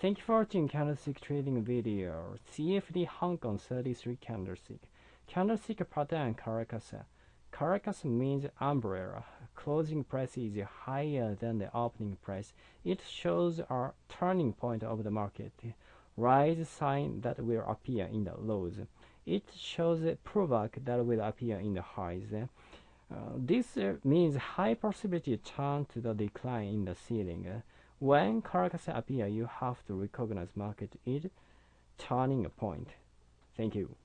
Thank you for watching candlestick trading video. CFD Hong Kong 33 candlestick. Candlestick pattern Karakasa. Karakasa means umbrella. Closing price is higher than the opening price. It shows a turning point of the market. Rise sign that will appear in the lows. It shows a pullback that will appear in the highs. Uh, this uh, means high possibility turn to the decline in the ceiling. When Karakasa appear, you have to recognize market is turning a point. Thank you.